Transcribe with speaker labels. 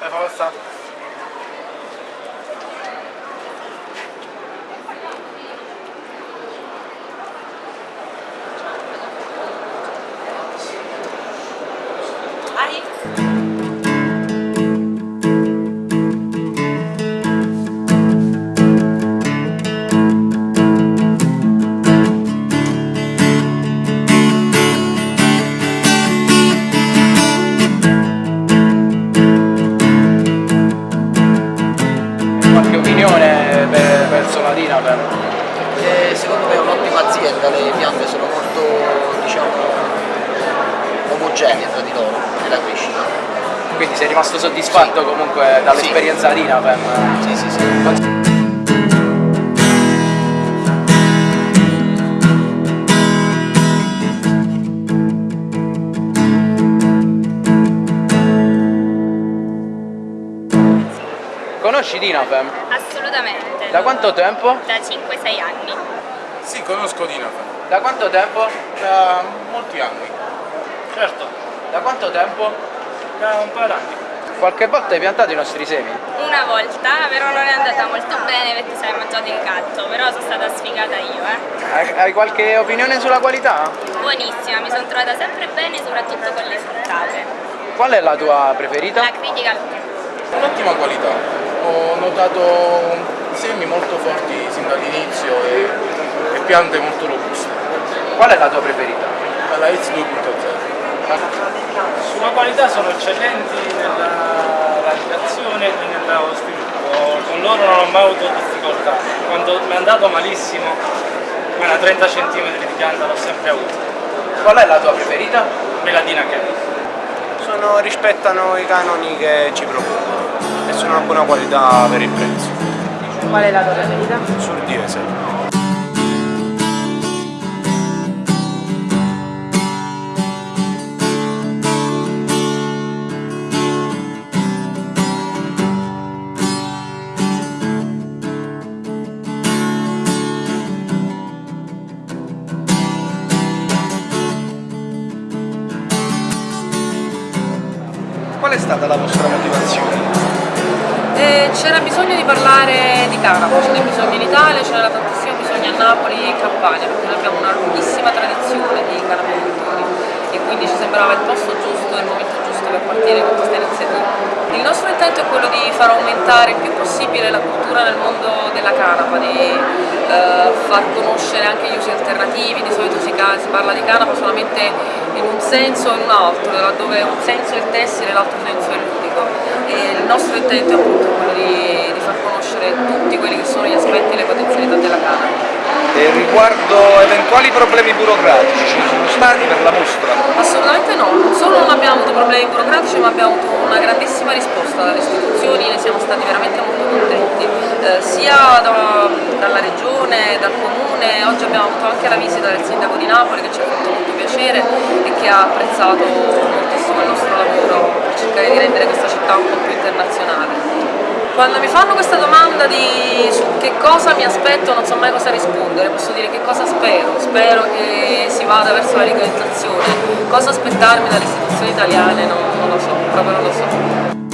Speaker 1: La forza. Per- verso la Dinapem?
Speaker 2: E secondo me è un'ottima azienda, le piante sono molto diciamo omogenee tra di loro nella crescita.
Speaker 1: Quindi sei rimasto soddisfatto comunque dall'esperienza Dinapem?
Speaker 2: Sì, sì, sì.
Speaker 1: Conosci Dinapem?
Speaker 3: Assolutamente.
Speaker 1: Da quanto tempo?
Speaker 3: Da 5-6 anni.
Speaker 4: Sì, conosco Dinafem
Speaker 1: Da quanto tempo?
Speaker 4: da molti anni,
Speaker 1: Certo. Da quanto tempo?
Speaker 4: da un paio d'anni.
Speaker 1: Qualche volta hai piantato i nostri semi?
Speaker 3: Una volta, però non è andata molto bene perché si è mangiato il gatto, però sono stata sfigata io, eh.
Speaker 1: Hai, hai qualche opinione sulla qualità?
Speaker 3: Buonissima, mi sono trovata sempre bene, soprattutto con le fruttate.
Speaker 1: Qual è la tua preferita?
Speaker 3: La critica
Speaker 4: Un'ottima qualità, ho notato semi molto forti sin dall'inizio e, e piante molto robuste.
Speaker 1: Qual è la tua preferita?
Speaker 4: La X 2.0.
Speaker 5: Sulla qualità sono eccellenti nella radiazione e nello sviluppo, con loro non ho mai avuto difficoltà. Quando mi è andato malissimo, quella 30 cm di pianta l'ho sempre avuta.
Speaker 1: Qual è la tua preferita?
Speaker 5: Meladina che
Speaker 6: sono, rispettano i canoni che ci propongono e sono una buona qualità per il prezzo.
Speaker 7: Qual è la tua preferita?
Speaker 6: Sul diesel.
Speaker 1: Qual è stata la vostra motivazione?
Speaker 7: C'era bisogno di parlare di canapa, ce n'è bisogno in Italia, ce n'era tantissimo bisogno a Napoli e in Campania perché noi abbiamo una lunghissima tradizione di canapicoltori e quindi ci sembrava il posto giusto il momento giusto per partire con questa iniziativa. Il nostro intento è quello di far aumentare il più possibile la cultura nel mondo della canapa, di eh, far conoscere anche gli usi alternativi, di solito si, si parla di canapa solamente in un senso e in un altro, dove un senso è il tessile e l'altro senso è il ludico. E il nostro intento è appunto quello di, di far conoscere tutti quelli che sono gli aspetti e le potenzialità della canapa.
Speaker 6: E riguardo eventuali problemi burocratici, ci sono stati per la mostra?
Speaker 7: Assolutamente no, non solo non abbiamo avuto problemi burocratici ma abbiamo avuto una grandissima risposta dalle istituzioni, ne siamo stati veramente molto contenti, eh, sia da- dalla regione, dal comune, oggi abbiamo avuto anche la visita del sindaco di Napoli che ci ha fatto molto piacere e che ha apprezzato il nostro lavoro per cercare di rendere questa città un po' più internazionale. Quando mi fanno questa domanda di che cosa mi aspetto non so mai cosa rispondere, posso dire che cosa spero, spero che si vada verso la legalizzazione, cosa aspettarmi dalle istituzioni italiane non, non lo so, proprio non lo so.